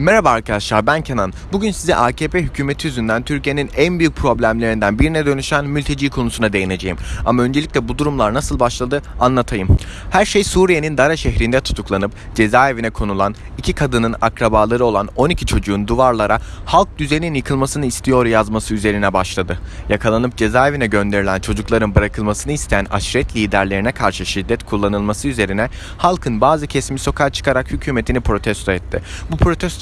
Merhaba arkadaşlar ben Kenan. Bugün size AKP hükümeti yüzünden Türkiye'nin en büyük problemlerinden birine dönüşen mülteci konusuna değineceğim. Ama öncelikle bu durumlar nasıl başladı anlatayım. Her şey Suriye'nin Dara şehrinde tutuklanıp cezaevine konulan iki kadının akrabaları olan 12 çocuğun duvarlara halk düzenin yıkılmasını istiyor yazması üzerine başladı. Yakalanıp cezaevine gönderilen çocukların bırakılmasını isteyen aşiret liderlerine karşı şiddet kullanılması üzerine halkın bazı kesimi sokağa çıkarak hükümetini protesto etti. Bu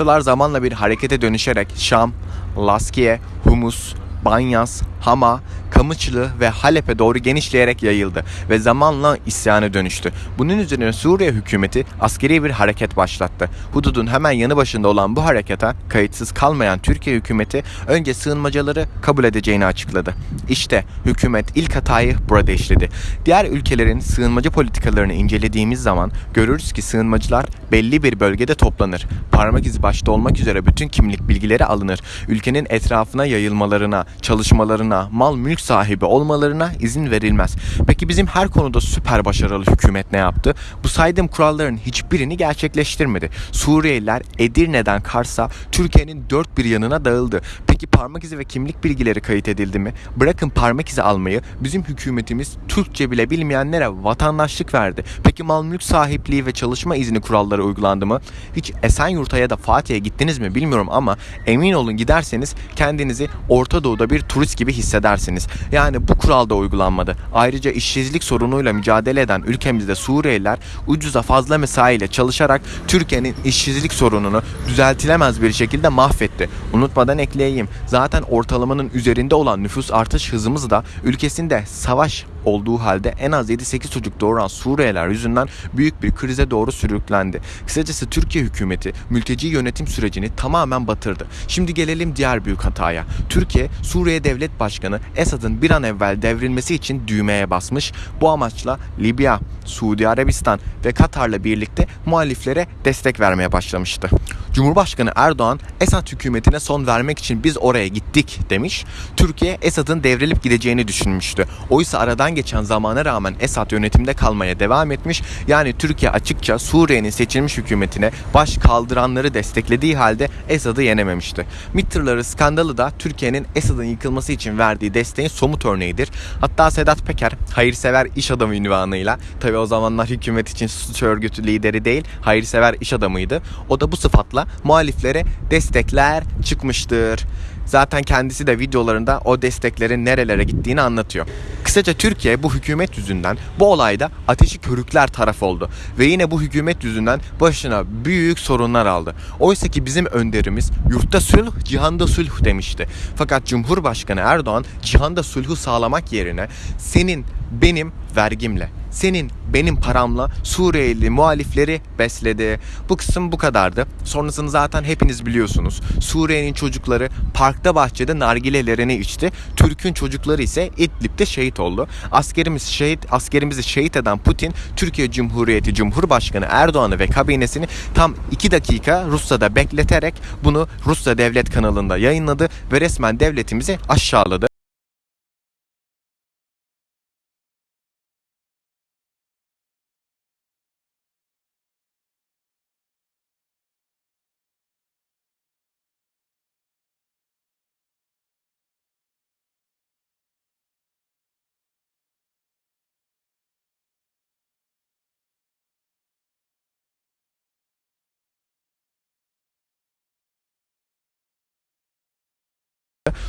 protestolar zamanla bir harekete dönüşerek Şam, Laskiye, Humus, Banyas, Hama, Kamıçlı ve Halep'e doğru genişleyerek yayıldı ve zamanla isyana dönüştü. Bunun üzerine Suriye hükümeti askeri bir hareket başlattı. Hududun hemen yanı başında olan bu harekete kayıtsız kalmayan Türkiye hükümeti önce sığınmacıları kabul edeceğini açıkladı. İşte hükümet ilk hatayı burada işledi. Diğer ülkelerin sığınmacı politikalarını incelediğimiz zaman görürüz ki sığınmacılar belli bir bölgede toplanır. Parmak izi başta olmak üzere bütün kimlik bilgileri alınır. Ülkenin etrafına yayılmalarına, çalışmalarına, mal mülk sahibi olmalarına izin verilmez. Peki bizim her konuda süper başarılı hükümet ne yaptı? Bu saydığım kuralların hiçbirini gerçekleştirmedi. Suriyeliler Edirne'den Kars'a Türkiye'nin dört bir yanına dağıldı. Peki parmak izi ve kimlik bilgileri kayıt edildi mi? Bırakın parmak izi almayı bizim hükümetimiz Türkçe bile bilmeyenlere vatandaşlık verdi. Peki mal mülk sahipliği ve çalışma izni kuralları uygulandı mı? Hiç Esenyurt'a ya da Fatih'e gittiniz mi bilmiyorum ama emin olun giderseniz kendinizi Orta Doğu'da bir turist gibi hissedersiniz. Yani bu kural da uygulanmadı. Ayrıca işsizlik sorunuyla mücadele eden ülkemizde Suriyeliler ucuza fazla mesaiyle çalışarak Türkiye'nin işsizlik sorununu düzeltilemez bir şekilde mahvetti. Unutmadan ekleyeyim. Zaten ortalamanın üzerinde olan nüfus artış hızımız da ülkesinde savaş olduğu halde en az 7-8 çocuk doğuran Suriyeliler yüzünden büyük bir krize doğru sürüklendi. Kısacası Türkiye hükümeti mülteci yönetim sürecini tamamen batırdı. Şimdi gelelim diğer büyük hataya. Türkiye, Suriye Devlet Başkanı Esad'ın bir an evvel devrilmesi için düğmeye basmış. Bu amaçla Libya, Suudi Arabistan ve Katar'la birlikte muhaliflere destek vermeye başlamıştı. Cumhurbaşkanı Erdoğan Esad hükümetine son vermek için biz oraya gittik demiş. Türkiye Esad'ın devrilip gideceğini düşünmüştü. Oysa aradan geçen zamana rağmen Esad yönetimde kalmaya devam etmiş. Yani Türkiye açıkça Suriye'nin seçilmiş hükümetine baş kaldıranları desteklediği halde Esad'ı yenememişti. MİT tırları skandalı da Türkiye'nin Esad'ın yıkılması için verdiği desteğin somut örneğidir. Hatta Sedat Peker hayırsever iş adamı ünvanıyla tabi o zamanlar hükümet için suç örgütü lideri değil hayırsever iş adamıydı. O da bu sıfatla muhaliflere destekler çıkmıştır. Zaten kendisi de videolarında o desteklerin nerelere gittiğini anlatıyor. Kısaca Türkiye bu hükümet yüzünden bu olayda ateşi körükler taraf oldu. Ve yine bu hükümet yüzünden başına büyük sorunlar aldı. Oysa ki bizim önderimiz yurtta sulh, cihanda sulh demişti. Fakat Cumhurbaşkanı Erdoğan cihanda sulhu sağlamak yerine senin benim vergimle, senin benim paramla Suriyeli muhalifleri besledi. Bu kısım bu kadardı. Sonrasını zaten hepiniz biliyorsunuz. Suriye'nin çocukları parkta bahçede nargilelerini içti. Türk'ün çocukları ise İdlib'de şehit oldu. Askerimiz şehit, askerimizi şehit eden Putin, Türkiye Cumhuriyeti Cumhurbaşkanı Erdoğan'ı ve kabinesini tam 2 dakika Rusya'da bekleterek bunu Rusya Devlet kanalında yayınladı ve resmen devletimizi aşağıladı.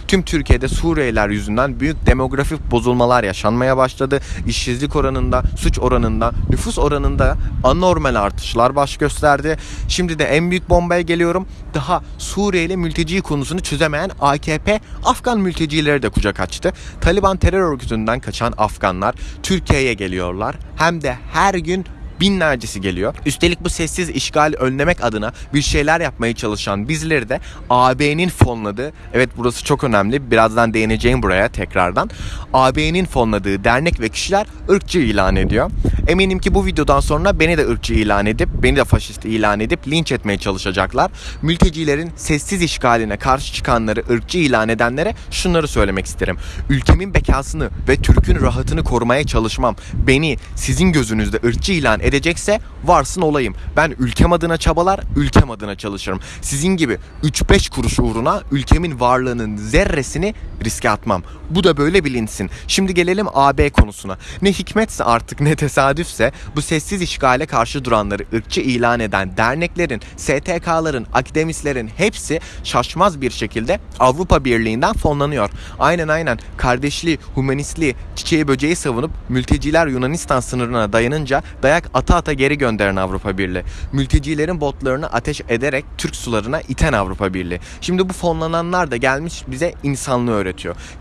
Tüm Türkiye'de Suriyeliler yüzünden büyük demografik bozulmalar yaşanmaya başladı. İşsizlik oranında, suç oranında, nüfus oranında anormal artışlar baş gösterdi. Şimdi de en büyük bombaya geliyorum. Daha Suriyeli mülteci konusunu çözemeyen AKP Afgan mültecileri de kucak açtı. Taliban terör örgütünden kaçan Afganlar Türkiye'ye geliyorlar. Hem de her gün binlercesi geliyor. Üstelik bu sessiz işgal önlemek adına bir şeyler yapmaya çalışan bizleri de AB'nin fonladığı, evet burası çok önemli, birazdan değineceğim buraya tekrardan. AB'nin fonladığı dernek ve kişiler ırkçı ilan ediyor. Eminim ki bu videodan sonra beni de ırkçı ilan edip, beni de faşist ilan edip linç etmeye çalışacaklar. Mültecilerin sessiz işgaline karşı çıkanları ırkçı ilan edenlere şunları söylemek isterim. Ülkemin bekasını ve Türk'ün rahatını korumaya çalışmam beni sizin gözünüzde ırkçı ilan edecekse varsın olayım. Ben ülkem adına çabalar, ülkem adına çalışırım. Sizin gibi 3-5 kuruş uğruna ülkemin varlığının zerresini riske atmam. Bu da böyle bilinsin. Şimdi gelelim AB konusuna. Ne hikmetse artık ne tesadüfse bu sessiz işgale karşı duranları ırkçı ilan eden derneklerin, STK'ların, akademislerin hepsi şaşmaz bir şekilde Avrupa Birliği'nden fonlanıyor. Aynen aynen kardeşliği, humanistliği, çiçeği böceği savunup mülteciler Yunanistan sınırına dayanınca dayak ata ata geri gönderen Avrupa Birliği. Mültecilerin botlarını ateş ederek Türk sularına iten Avrupa Birliği. Şimdi bu fonlananlar da gelmiş bize insanlığı öğretiyor.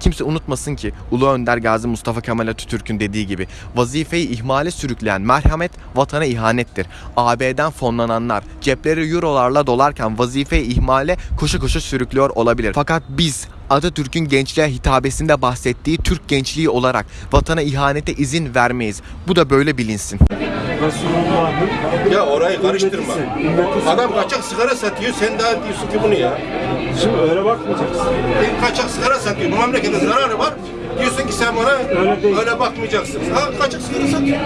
Kimse unutmasın ki Ulu Önder Gazi Mustafa Kemal Atatürk'ün dediği gibi vazifeyi ihmale sürükleyen merhamet vatana ihanettir. AB'den fonlananlar cepleri eurolarla dolarken vazifeyi ihmale koşu koşu sürüklüyor olabilir. Fakat biz Atatürk'ün gençliğe hitabesinde bahsettiği Türk gençliği olarak vatana ihanete izin vermeyiz. Bu da böyle bilinsin. Resulullah'ın Ya orayı karıştırma. ümmetisin, ümmetisin. Adam kaçak sigara satıyor, sen daha diyorsun ki bunu ya. Şimdi öyle bakmayacaksın. Bir kaçak sigara satıyor, bu memlekete zararı var. Diyorsun ki sen bana Öyle değil. öyle bakmayacaksın. Ha kaçak sigara satıyor.